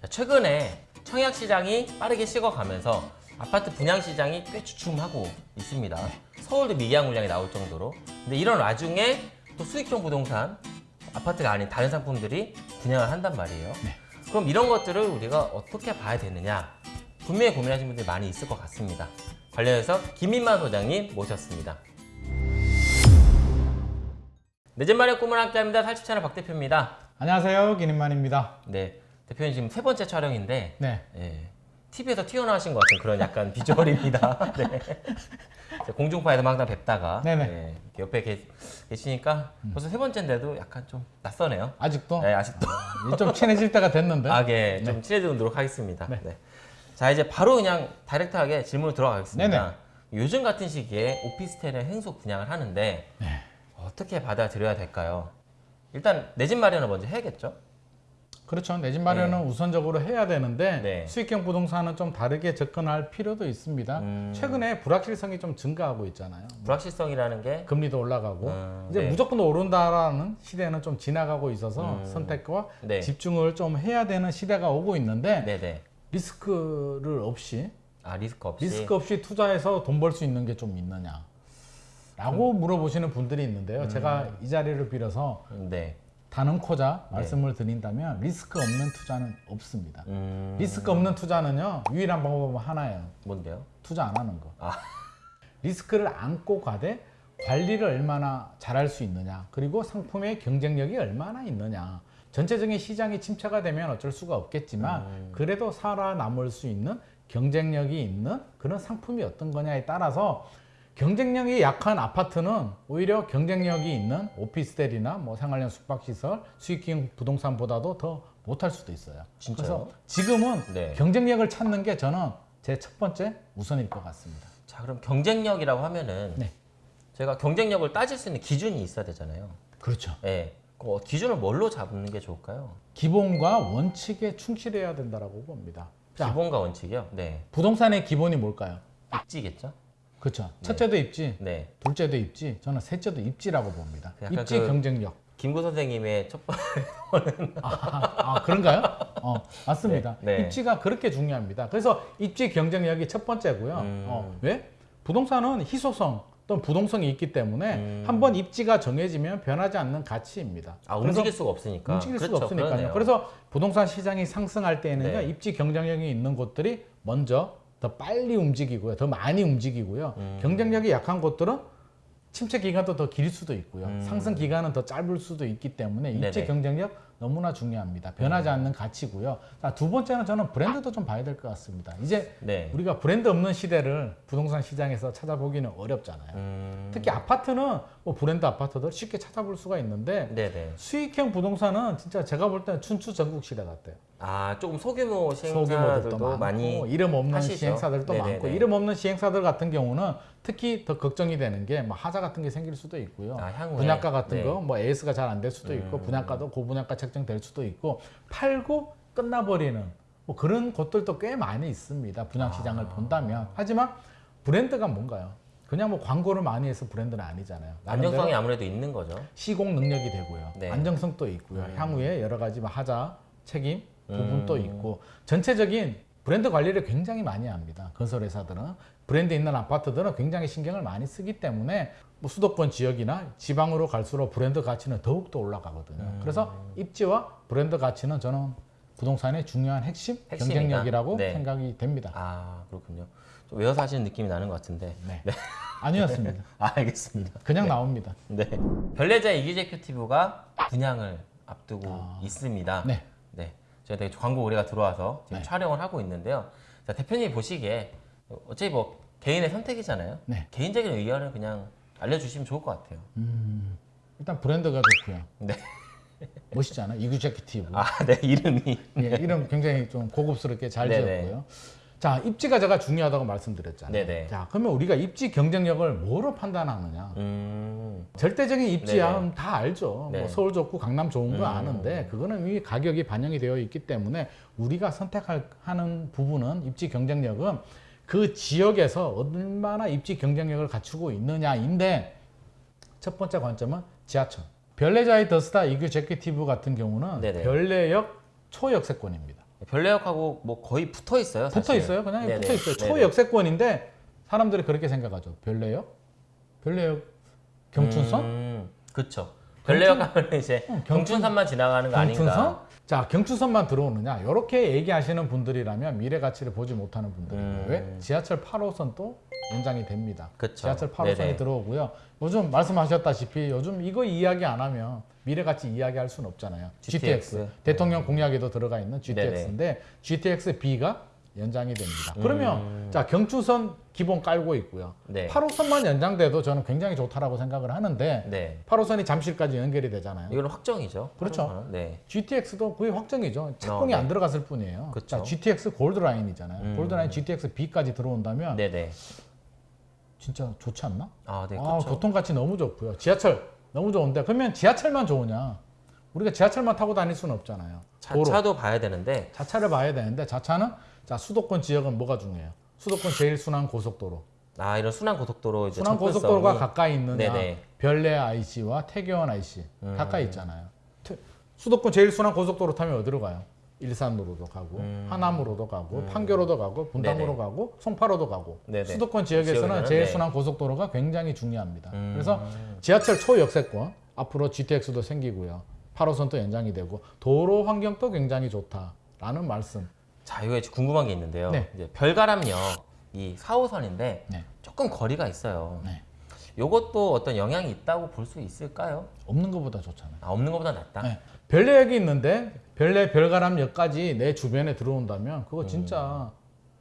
자, 최근에 청약 시장이 빠르게 식어가면서 아파트 분양 시장이 꽤 주춤하고 있습니다. 서울도 미개한 물량이 나올 정도로. 근데 이런 와중에 또 수익형 부동산 아파트가 아닌 다른 상품들이 분양을 한단 말이에요. 네. 그럼 이런 것들을 우리가 어떻게 봐야 되느냐? 분명히 고민하시는 분들이 많이 있을 것 같습니다. 관련해서 김민만 소장님 모셨습니다. 내집 마련 꿈을 함께합니다. 살집 채널 박 대표입니다. 안녕하세요 김인만입니다 네, 대표님 지금 세 번째 촬영인데 네 예, TV에서 튀어나오신 것 같은 그런 약간 비주얼입니다. 네. 공중파에서 항상 뵙다가 네네. 예, 옆에 계, 계시니까 벌써 세 번째인데도 약간 좀 낯서네요. 아직도 네, 아직도 이제 좀 친해질 때가 됐는데 아, 예, 좀 친해지도록 하겠습니다. 네. 네. 자, 이제 바로 그냥 다이렉트하게 질문을 들어가겠습니다. 네네. 요즘 같은 시기에 오피스텔의 행속 분양을 하는데 네. 어떻게 받아들여야 될까요? 일단 내 집 마련을 먼저 해야겠죠? 그렇죠 내 집 마련은 우선적으로 해야 되는데 네. 수익형 부동산은 좀 다르게 접근할 필요도 있습니다 음. 최근에 불확실성이 좀 증가하고 있잖아요 불확실성이라는 게 금리도 올라가고 음, 이제 네. 무조건 오른다라는 시대는 좀 지나가고 있어서 음. 선택과 네. 집중을 좀 해야 되는 시대가 오고 있는데 네네. 리스크를 없이 아 리스크 없이 리스크 없이 투자해서 돈 벌 수 있는 게 좀 있느냐 라고 음. 물어보시는 분들이 있는데요 제가 이 자리를 빌어서 네. 단언코자 말씀을 드린다면 리스크 없는 투자는 없습니다 음, 리스크 없는 투자는요 유일한 방법은 하나예요 뭔데요? 투자 안 하는 거 아. 리스크를 안고 가되 관리를 얼마나 잘할 수 있느냐 그리고 상품의 경쟁력이 얼마나 있느냐 전체적인 시장이 침체가 되면 어쩔 수가 없겠지만 음. 그래도 살아남을 수 있는 경쟁력이 있는 그런 상품이 어떤 거냐에 따라서 경쟁력이 약한 아파트는 오히려 경쟁력이 있는 오피스텔이나 뭐 생활형 숙박시설 수익형 부동산보다도 더 못할 수도 있어요 진짜요? 그래서 지금은 네. 경쟁력을 찾는 게 저는 제 첫 번째 우선일 것 같습니다 자 그럼 경쟁력이라고 하면은 네. 제가 경쟁력을 따질 수 있는 기준이 있어야 되잖아요. 그렇죠 예. 그 기준을 뭘로 잡는 게 좋을까요? 기본과 원칙에 충실해야 된다라고 봅니다. 자, 기본과 원칙이요? 네. 부동산의 기본이 뭘까요? 입지겠죠? 그렇죠. 첫째도 입지, 네. 둘째도 입지, 저는 셋째도 입지라고 봅니다. 입지 그- 경쟁력. 김구 선생님의 첫 번째 아, 아, 그런가요? 어, 맞습니다. 네, 네. 입지가 그렇게 중요합니다. 그래서 입지 경쟁력이 첫 번째고요. 음. 어, 왜? 부동산은 희소성 또는 부동성이 있기 때문에 음. 한번 입지가 정해지면 변하지 않는 가치입니다. 아 움직일 수가 없으니까. 움직일 수가 그렇죠, 없으니까요. 그러네요. 그래서 부동산 시장이 상승할 때에는요, 네. 입지 경쟁력이 있는 곳들이 먼저 더 빨리 움직이고요, 더 많이 움직이고요. 음. 경쟁력이 약한 곳들은 침체 기간도 더 길 수도 있고요, 음. 상승 기간은 더 짧을 수도 있기 때문에. 음. 경쟁력 너무나 중요합니다. 변하지 않는 가치고요. 자, 두 번째는 저는 브랜드도 좀 봐야 될 것 같습니다. 이제 네. 우리가 브랜드 없는 시대를 부동산 시장에서 찾아보기는 어렵잖아요. 음. 특히 아파트는 뭐 브랜드 아파트들 쉽게 찾아볼 수가 있는데 네네. 수익형 부동산은 진짜 제가 볼 때는 춘추 전국 시대 같아요. 아 조금 소규모 시행사들도 많고 많이 이름 없는 하시죠. 시행사들도 네네네. 많고 이름 없는 시행사들 같은 경우는 특히 더 걱정이 되는 게 뭐 하자 같은 게 생길 수도 있고요. 아. 분양가 같은 네. 거뭐 AS가 잘 안 될 수도 있고 음. 분양가도 고분양가 책정될 수도 있고 팔고 끝나버리는 뭐 그런 곳들도 꽤 많이 있습니다. 분양 시장을 아. 본다면 하지만 브랜드가 뭔가요? 그냥 뭐 광고를 많이 해서 브랜드는 아니잖아요. 안정성이 아무래도 있는 거죠. 시공 능력이 되고요. 네. 안정성도 있고요. 음. 향후에 여러 가지 뭐 하자 책임 부분도 음. 있고 전체적인 브랜드 관리를 굉장히 많이 합니다. 건설회사들은 브랜드 있는 아파트들은 굉장히 신경을 많이 쓰기 때문에 뭐 수도권 지역이나 지방으로 갈수록 브랜드 가치는 더욱더 올라가거든요. 음. 그래서 입지와 브랜드 가치는 저는 부동산의 중요한 핵심 핵심이다. 경쟁력이라고 네. 생각이 됩니다. 아 그렇군요. 좀 외워서 하시는 느낌이 나는 것 같은데. 네. 아니었습니다. 아, 알겠습니다. 그냥 나옵니다. 네. 별내자 이기제큐티브가 분양을 앞두고 아. 있습니다. 네. 네. 되게 광고 의뢰가 들어와서 지금 네. 촬영을 하고 있는데요. 자, 대표님이 보시기에 어차피 뭐 개인의 선택이잖아요. 네. 개인적인 의견을 그냥 알려주시면 좋을 것 같아요. 일단 브랜드가 좋고요. 네. 멋있지 않아요? 이규제큐티브. 아, 네. 이름이. 예, 이름 굉장히 좀 고급스럽게 잘 네네. 지었고요. 자, 입지가 제가 중요하다고 말씀드렸잖아요. 네네. 자, 그러면 우리가 입지 경쟁력을 뭐로 판단하느냐? 음. 절대적인 입지야. 다 알죠. 네. 뭐 서울 좋고 강남 좋은 거 음. 아는데 그거는 이미 가격이 반영이 되어 있기 때문에 우리가 선택하는 부분은 입지 경쟁력은 그 지역에서 얼마나 입지 경쟁력을 갖추고 있느냐인데 첫 번째 관점은 지하철. 별내자의 더스타 이규 제큐티브 같은 경우는 네네. 별내역 초역세권입니다. 별내역하고 뭐 거의 붙어 있어요. 붙어. 있어요. 그냥 네네. 붙어 있어요. 초역세권인데 사람들이 그렇게 생각하죠. 별내역? 별내역 경춘선? 음, 그렇죠. 별내역 하면 이제 어, 경춘- 경춘선만 지나가는 거 아닌가? 자, 경춘선만 들어오느냐? 이렇게 얘기하시는 분들이라면 미래 가치를 보지 못하는 분들이에요. 음. 왜? 지하철 8호선도 연장이 됩니다. 그쵸. 지하철 8호선이 네네. 들어오고요. 요즘 말씀하셨다시피 요즘 이거 이야기 안 하면 미래 가치 이야기할 수는 없잖아요. GTX. GTX. 대통령 공약에도 들어가 있는 GTX인데 GTX B가 연장이 됩니다. 그러면 자 경춘선 기본 깔고 있고요. 음. 네. 8호선만 연장돼도 저는 굉장히 좋다라고 생각을 하는데 네. 8호선이 잠실까지 연결이 되잖아요. 이거는 확정이죠. 그렇죠. 네. GTX도 거의 확정이죠. 착공이 네. 안 들어갔을 뿐이에요. 그쵸. 자, GTX 골드라인이잖아요. 음. 골드라인 GTX B까지 들어온다면 네, 네. 진짜 좋지 않나? 아, 네. 아, 그렇죠. 교통가치 너무 좋고요. 지하철 너무 좋은데 그러면 지하철만 좋으냐? 우리가 지하철만 타고 다닐 수는 없잖아요. 도로. 자차도 봐야 되는데 자차를 봐야 되는데 자차는 자 수도권 지역은 뭐가 중요해요? 수도권 제일 순환 고속도로. 아, 이런 순환 고속도로 이제 순환 고속도로가 가까이 있느냐? 네네. 별내 IC와 태교원 IC 음. 가까이 있잖아요. 태- 수도권 제일 순환 고속도로 타면 어디로 가요? 일산으로도 가고 하남으로도 가고 판교로도 가고 분당으로 음. 네네. 가고 송파로도 가고 네네. 수도권 지역에서는 지역에서는 제일 네. 순환 고속도로가 굉장히 중요합니다. 음. 그래서 지하철 초역세권 앞으로 GTX도 생기고요. 8호선도 연장이 되고 도로 환경도 굉장히 좋다라는 말씀. 자, 이거 궁금한 게 있는데요. 네. 이제 별가람역 이 4호선인데 네. 조금 거리가 있어요. 네. 요것도 어떤 영향이 있다고 볼 수 있을까요? 없는 것보다 좋잖아요. 아, 없는 것보다 낫다. 네. 별내역이 있는데 별내 별가람역까지 내 주변에 들어온다면 그거 진짜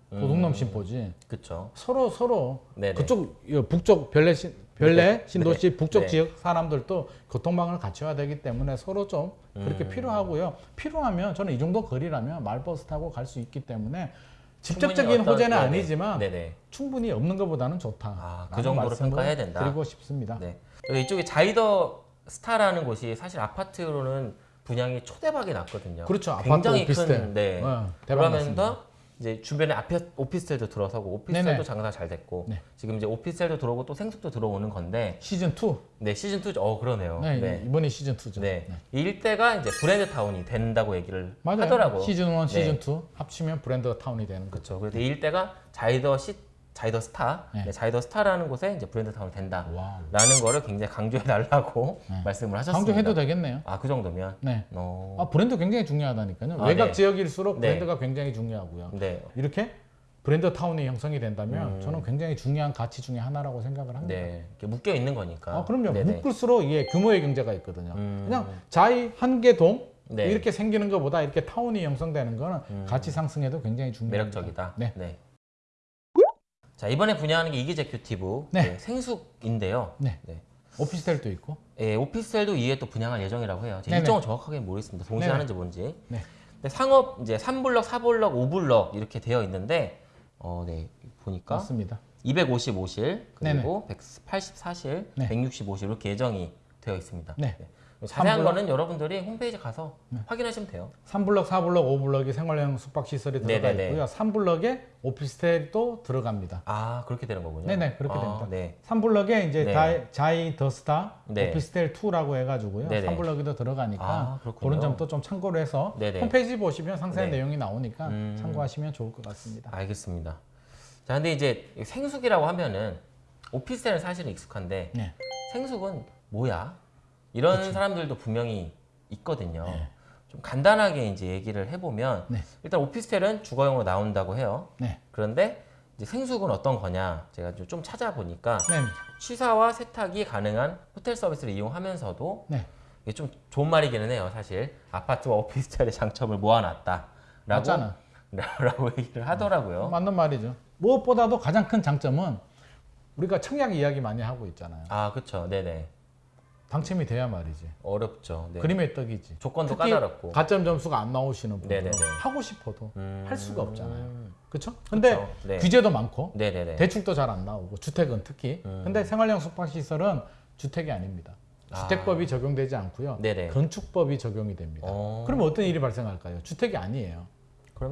도둑놈 심보지. 그렇죠. 서로 서로 네네. 그쪽 이 북쪽 별내 신 별내 네. 신도시 네. 북쪽 네. 지역 사람들도 교통망을 갖춰야 되기 때문에 서로 좀 그렇게 음. 필요하고요. 필요하면 저는 이 정도 거리라면 말버스 타고 갈 수 있기 때문에 직접적인 호재는 네네. 아니지만 네네. 충분히 없는 것보다는 좋다. 아, 그 정도로 평가해야 된다. 드리고 싶습니다. 네. 이쪽에 자이더 스타라는 곳이 사실 아파트로는 분양이 초대박이 났거든요. 그렇죠. 아파트 굉장히 오피스텔. 큰 네. 어, 대박 났습니다. 그러면서 이제 주변에 앞에 오피스텔도 들어서고 오피스텔도 네네. 장사 잘 됐고 네. 지금 이제 오피스텔도 들어오고 또 생숙도 들어오는 건데 시즌 2. 네 시즌 2죠. 어 그러네요. 네, 네. 이번이 시즌 2죠. 네. 이 일대가 이제 브랜드 타운이 된다고 얘기를 맞아요. 하더라고. 시즌 1, 시즌 네. 2 합치면 브랜드 타운이 되는 거죠. 그렇죠. 그래서 이 일대가 자이더 시 자이더 스타, 네. 네, 자이더 스타라는 곳에 이제 브랜드 타운이 된다라는 와우. 거를 굉장히 강조해 달라고 네. 말씀을 하셨습니다. 강조해도 되겠네요. 아, 그 정도면. 네. 어. 아, 브랜드 굉장히 중요하다니까요. 아, 외곽 네. 지역일수록 네. 브랜드가 굉장히 중요하고요. 네. 이렇게 브랜드 타운이 형성이 된다면 음. 저는 굉장히 중요한 가치 중에 하나라고 생각을 합니다. 네. 묶여 있는 거니까. 아, 그럼요. 네네. 묶을수록 이게 규모의 경제가 있거든요. 음. 그냥 자이 한 개 동 네. 이렇게 생기는 것보다 이렇게 타운이 형성되는 거는 가치 상승에도 굉장히 중요합니다. 매력적이다. 네. 자, 이번에 분양하는 게 이기제큐티브 네. 네, 생숙인데요. 네. 네. 오피스텔도 있고. 예, 오피스텔도 이에 또 분양할 예정이라고 해요. 네네. 일정은 정확하게 모르겠습니다. 동시에. 하는지 뭔지. 네. 근데 상업 이제 3블럭, 4블럭, 5블럭 이렇게 되어 있는데 어, 네. 보니까 맞습니다. 255실 그리고 184실, 네. 165실 이렇게 예정이 되어 있습니다. 네. 자세한 3블럭? 거는 여러분들이 홈페이지 가서 확인하시면 돼요. 3블럭, 4블럭, 5블럭이 생활형 숙박시설이 들어가 네네네. 있고요. 3블럭에 오피스텔도 들어갑니다. 아 그렇게 되는 거군요. 네네, 그렇게 아, 됩니다. 네. 3블럭에 이제 네. 다이- 자이 더스타 네. 오피스텔 2라고 해가지고요. 네네. 3블럭에도 들어가니까 아, 그렇군요. 그런 점도 좀 참고를 해서 네네. 홈페이지 보시면 상세한 네. 내용이 나오니까 음. 참고하시면 좋을 것 같습니다. 알겠습니다. 자, 근데 이제 생숙이라고 하면은 오피스텔은 사실은 익숙한데 네. 생숙은 뭐야? 이런 사람들도 분명히 있거든요. 네. 좀 간단하게 이제 얘기를 해보면 네. 일단 오피스텔은 주거용으로 나온다고 해요. 네. 그런데 생숙은 어떤 거냐? 제가 좀- 좀 찾아보니까 네. 취사와 세탁이 가능한 호텔 서비스를 이용하면서도 네. 이게 좀 좋은 말이기는 해요. 사실 아파트와 오피스텔의 장점을 모아놨다 라고 맞잖아. 라고 얘기를 하더라고요. 맞는 말이죠. 무엇보다도 가장 큰 장점은 우리가 청약 이야기 많이 하고 있잖아요. 아, 그렇죠. 네네. 당첨이 돼야 말이지. 어렵죠. 네. 그림의 떡이지. 조건도 까다롭고. 가점 점수가 안 나오시는 네네네. 하고 싶어도 음. 할 수가 없잖아요. 그렇죠? 근데 그쵸. 네. 규제도 많고 네네네. 대출도 잘 안 나오고 주택은 특히. 음. 근데 생활형 숙박시설은 주택이 아닙니다. 아. 주택법이 적용되지 않고요. 네네. 건축법이 적용이 됩니다. 어. 그러면 어떤 일이 발생할까요? 주택이 아니에요.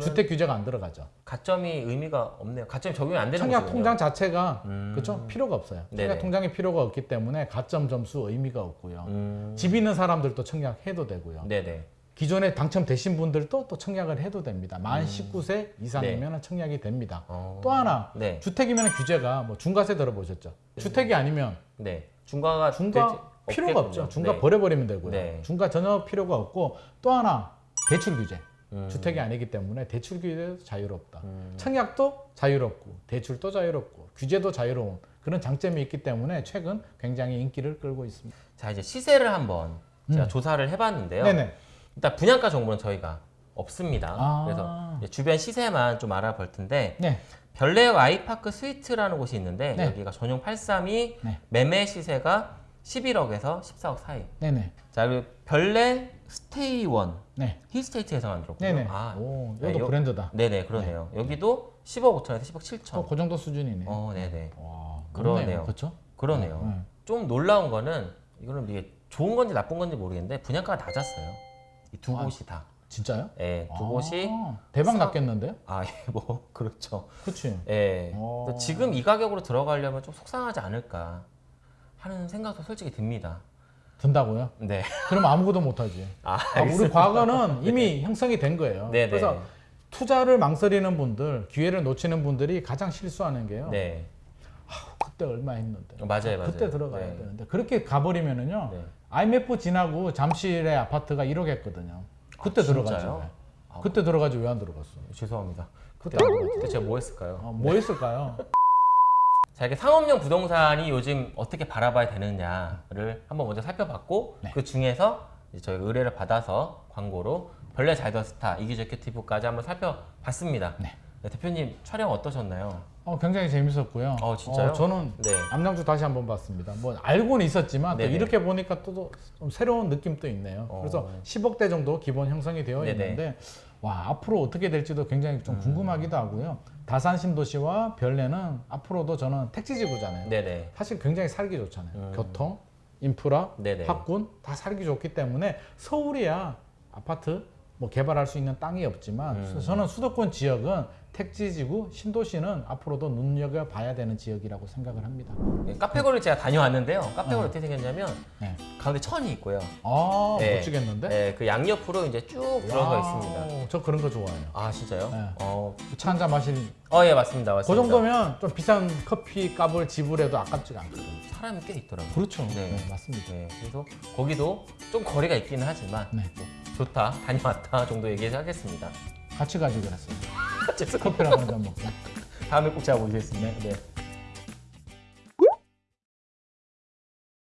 주택 규제가 안 들어가죠. 가점이 의미가 없네요. 가점이 적용이 안 되는 청약 거죠. 통장 자체가 음. 그렇죠 필요가 없어요. 네네. 청약 통장이 필요가 없기 때문에 가점 점수 의미가 없고요. 음. 집 있는 사람들도 청약해도 되고요. 네네. 기존에 당첨되신 분들도 또 청약을 해도 됩니다. 만 19세 이상이면 청약이 됩니다. 음. 어. 또 하나 네. 주택이면 규제가 뭐 중과세 들어보셨죠? 주택이 아니면 네. 중과가 중과 되지- 필요가 없겠군요. 없죠. 중과 네. 버려버리면 되고요. 네. 중과 전혀 필요가 없고 또 하나 대출 규제. 음. 주택이 아니기 때문에 대출 규제도 자유롭다. 음. 청약도 자유롭고 대출도 자유롭고 규제도 자유로운 그런 장점이 있기 때문에 최근 굉장히 인기를 끌고 있습니다. 자 이제 시세를 한번 제가 음. 조사를 해봤는데요. 네네. 일단 분양가 정보는 저희가 없습니다. 아. 그래서 주변 시세만 좀 알아볼 텐데 네. 별내역 아이파크 스위트라는 곳이 있는데 네. 여기가 전용 832 네. 매매 시세가 11억에서 14억 사이. 네네. 자 그리고 별내 스테이원 네. 힐스테이트에서 만들었고요. 네네. 아, 오, 네, 이것도 요- 브랜드다. 네네 그러네요. 여기도 10억 5천에서 10억 7천. 어, 그 정도 수준이네. 어, 네네. 와, 그러네요. 그렇죠? 그러네요. 네. 좀 놀라운 거는 이거는 이게 좋은 건지 나쁜 건지 모르겠는데 분양가가 낮았어요. 이두 아. 곳이 다. 진짜요? 예, 두 아, 곳이 대박 싸- 났겠는데요? 아, 예, 뭐 그렇죠. 그렇지. 예. 어. 또 지금 이 가격으로 들어가려면 좀 속상하지 않을까 하는 생각도 솔직히 듭니다. 든다고요? 네. 그럼 아무것도 못하지. 아, 아, 우리 과거는 이미 형성이 된 거예요. 네, 그래서 네. 투자를 망설이는 분들, 기회를 놓치는 분들이 가장 실수하는 게요. 네. 그때 얼마 했는데. 어, 맞아요, 맞아요. 그때 들어가야 네. 되는데 그렇게 가버리면은요. 네. IMF 지나고 잠실의 아파트가 1억 했거든요. 그때 아, 들어가죠. 진짜요? 아, 그때 들어가지 왜 안 들어갔어? 죄송합니다. 그때 제가 뭐 했을까요? 어, 뭐 했을까요? 자, 이렇게 상업용 부동산이 요즘 어떻게 바라봐야 되느냐를 한번 먼저 살펴봤고 네. 그 중에서 저희가 의뢰를 받아서 광고로 별내 잘더 스타 이기저큐티브까지 한번 살펴봤습니다. 네. 네, 대표님 촬영 어떠셨나요? 어, 굉장히 재밌었고요. 어, 진짜요? 저는 네. 남양주 다시 한번 봤습니다. 뭐 알고는 있었지만 또. 이렇게 보니까 또좀 새로운 느낌도 있네요. 어. 그래서 10억대 정도 기본 형성이 되어 네네. 있는데 와 앞으로 어떻게 될지도 굉장히 음. 좀 궁금하기도 하고요. 다산 신도시와 별내는 앞으로도 저는 택지지구잖아요. 네네. 사실 굉장히 살기 좋잖아요. 음. 교통, 인프라, 네네. 학군 다 살기 좋기 때문에 서울이야 아파트 뭐 개발할 수 있는 땅이 없지만 음. 저는 수도권 지역은 택지지구 신도시는 앞으로도 눈여겨 봐야 되는 지역이라고 생각을 합니다. 네, 카페거리를 제가 다녀왔는데요. 카페거리 어. 어떻게 생겼냐면 네. 가운데 천이 있고요. 아 네. 멋지겠는데? 네, 그 양옆으로 이제 쭉 들어서 있습니다. 와우, 저 그런 거 좋아해요. 아 진짜요? 네. 어, 차 한잔 마실 어, 예 맞습니다, 그 맞습니다. 정도면 좀 비싼 커피 값을 지불해도 아깝지가 않거든요. 사람이 꽤 있더라고요. 그렇죠. 네. 네, 맞습니다. 네, 그래서 거기도 좀 거리가 있기는 하지만 네. 뭐 좋다, 다녀왔다 정도 얘기하겠습니다. 같이 가지 그랬어요. 커피라도 한잔 먹고. 다음에 꼭 제가 모시겠습니다. 네.